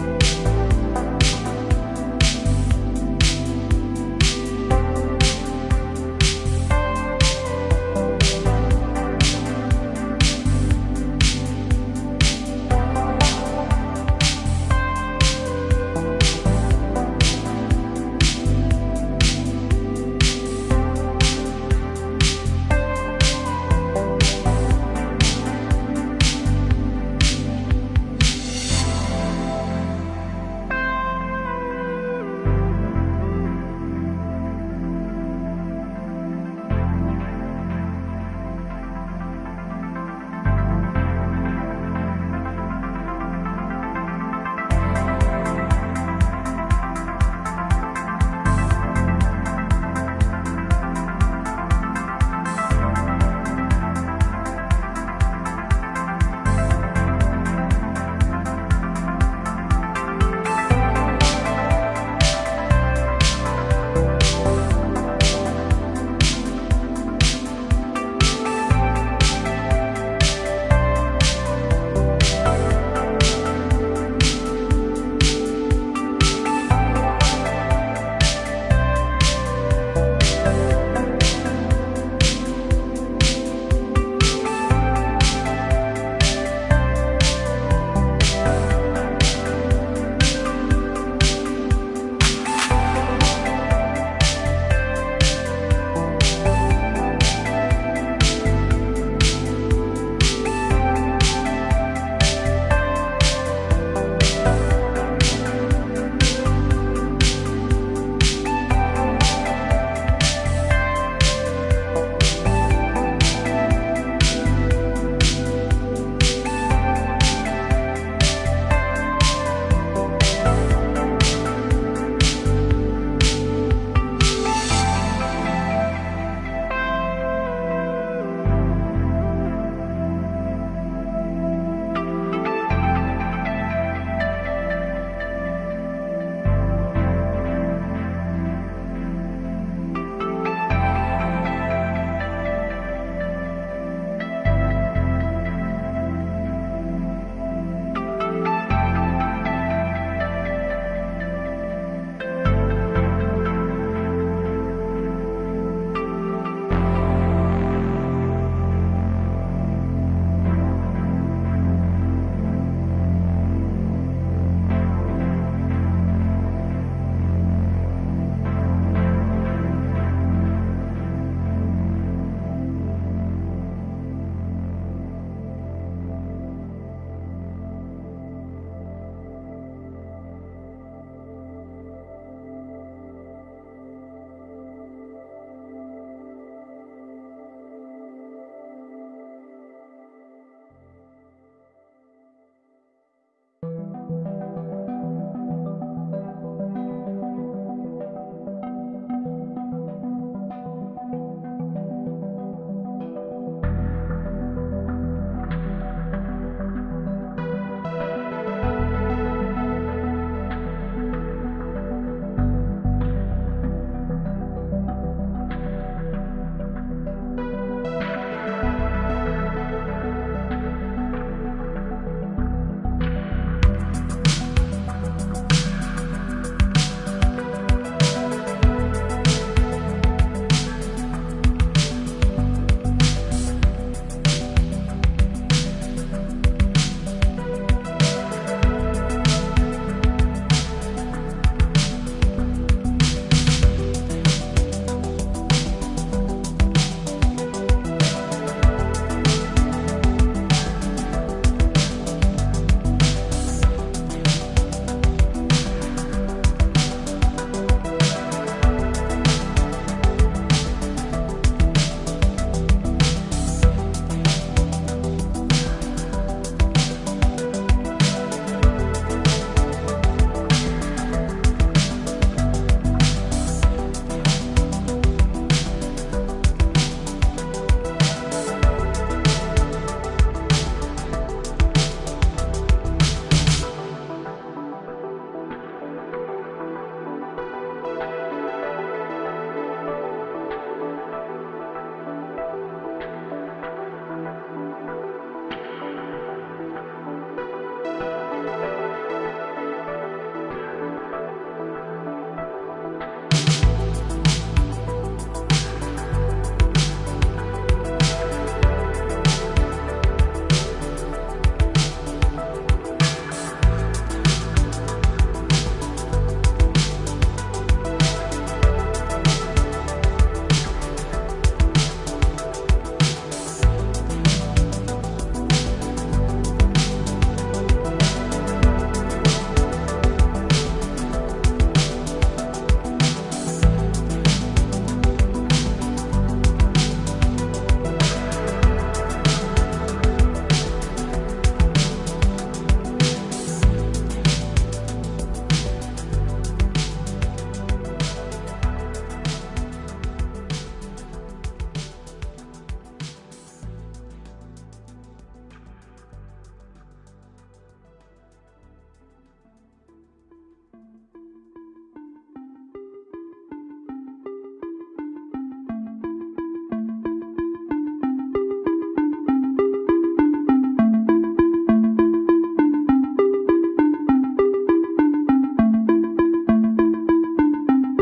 you